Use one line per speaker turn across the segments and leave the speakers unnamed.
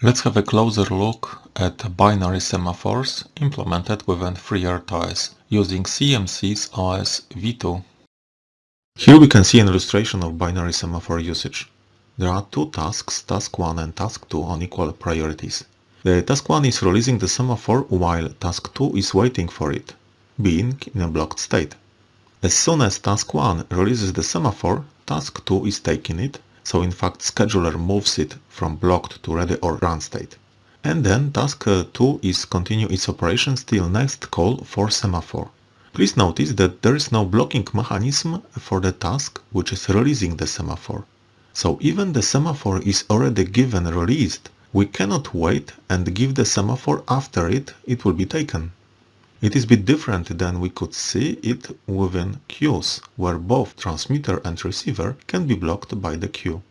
Let's have a closer look at binary semaphores implemented within FreeRTOS using CMSIS OS v2. Here we can see an illustration of binary semaphore usage. There are two tasks, task 1 and task 2 on equal priorities. The task 1 is releasing the semaphore while task 2 is waiting for it, being in a blocked state. As soon as task 1 releases the semaphore, task 2 is taking it so in fact scheduler moves it from blocked to ready or run state. And then task uh, 2 is continue its operations till next call for semaphore. Please notice that there is no blocking mechanism for the task which is releasing the semaphore. So even the semaphore is already given released, we cannot wait and give the semaphore after it, it will be taken. It is a bit different than we could see it within queues, where both transmitter and receiver can be blocked by the queue.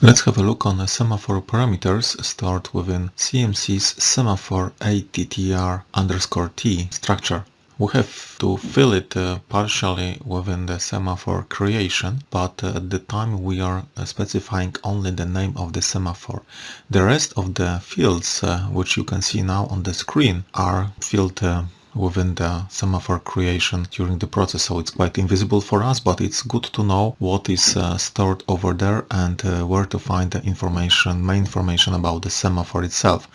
Let's have a look on the semaphore parameters stored within CMSIS semaphore attr underscore t structure. We have to fill it uh, partially within the semaphore creation, but uh, at the time we are uh, specifying only the name of the semaphore. The rest of the fields, uh, which you can see now on the screen, are filled uh, within the semaphore creation during the process. So it's quite invisible for us but it's good to know what is uh, stored over there and uh, where to find the information main information about the semaphore itself.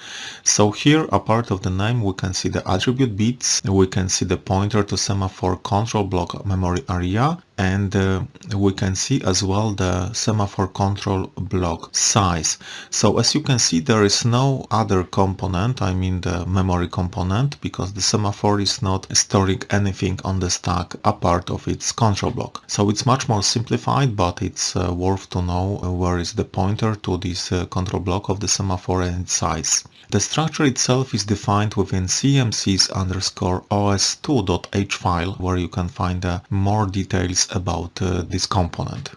So here a part of the name we can see the attribute bits. We can see the pointer to semaphore control block memory area and uh, we can see as well the semaphore control block size. So as you can see there is no other component i mean the memory component because the semaphore is not storing anything on the stack apart of its control block. So it's much more simplified but it's uh, worth to know where is the pointer to this uh, control block of the semaphore and its size. The structure itself is defined within cmsis underscore os2.h file where you can find uh, more details about uh, this component.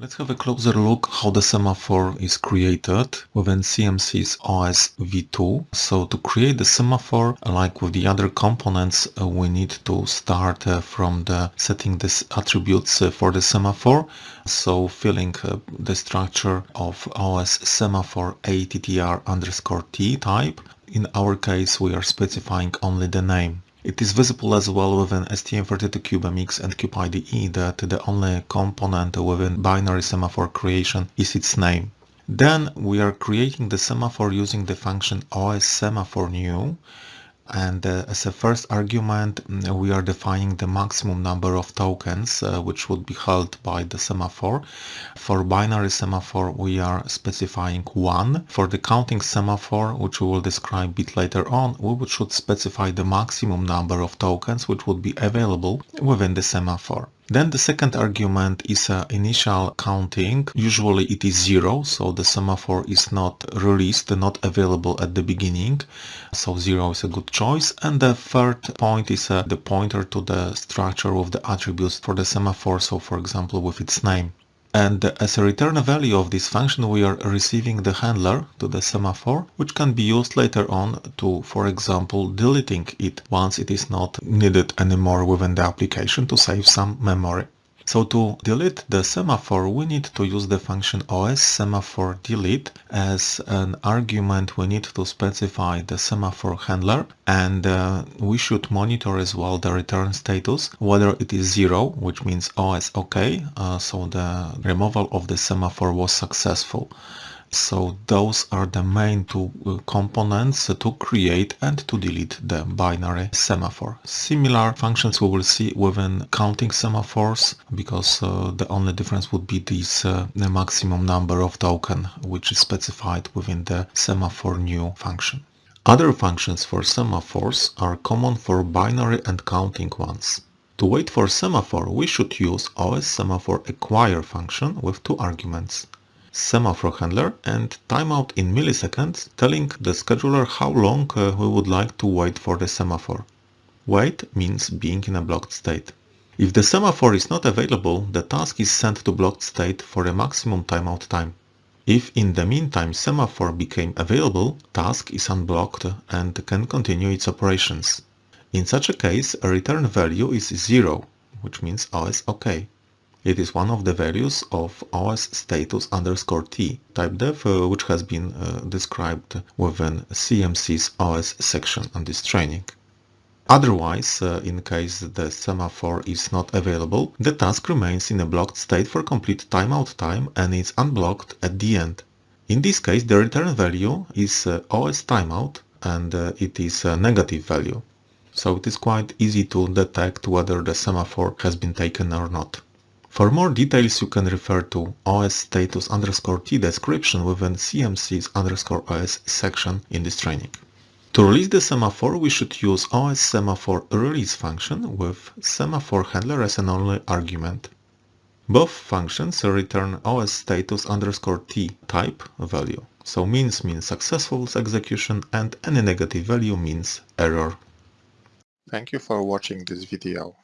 Let's have a closer look how the semaphore is created within CMSIS OS v2. So to create the semaphore, like with the other components, uh, we need to start uh, from the setting the attributes uh, for the semaphore. So filling the structure of OS semaphore attr underscore t type. In our case, we are specifying only the name. It is visible as well within STM32CubeMX and CubeIDE that the only component within binary semaphore creation is its name. Then we are creating the semaphore using the function OSSemaphore_new and uh, as a first argument mm, we are defining the maximum number of tokens uh, which would be held by the semaphore. For binary semaphore we are specifying 1. For the counting semaphore which we will describe a bit later on we should specify the maximum number of tokens which would be available within the semaphore. Then the second argument is uh, initial counting. Usually it is zero, so the semaphore is not released, not available at the beginning. So zero is a good choice. And the third point is uh, the pointer to the structure of the attributes for the semaphore. So for example, with its name. And as a return value of this function, we are receiving the handler to the semaphore, which can be used later on to, for example, deleting it once it is not needed anymore within the application to save some memory. So to delete the semaphore, we need to use the function os semaphore delete. As an argument, we need to specify the semaphore handler and uh, we should monitor as well the return status, whether it is zero, which means OS OK, uh, so the removal of the semaphore was successful. So those are the main two uh, components to create and to delete the binary semaphore. Similar functions we will see within counting semaphores because uh, the only difference would be this uh, the maximum number of token which is specified within the semaphore new function. Other functions for semaphores are common for binary and counting ones. To wait for semaphore, we should use OS semaphore acquire function with two arguments semaphore handler and timeout in milliseconds telling the scheduler how long uh, we would like to wait for the semaphore. Wait means being in a blocked state. If the semaphore is not available, the task is sent to blocked state for a maximum timeout time. If in the meantime semaphore became available, task is unblocked and can continue its operations. In such a case, a return value is 0, which means OS OK. It is one of the values of OS status underscore t type def, uh, which has been uh, described within CMSIS OS section on this training. Otherwise, uh, in case the semaphore is not available, the task remains in a blocked state for complete timeout time and is unblocked at the end. In this case, the return value is uh, OS timeout and uh, it is a negative value. So it is quite easy to detect whether the semaphore has been taken or not. For more details you can refer to OS status underscore T description within CMSIS underscore OS section in this training. To release the semaphore, we should use OS semaphore release function with semaphore handler as an only argument. Both functions return OS status underscore t type value. So means means successful execution and any negative value means error.
Thank you for watching this video.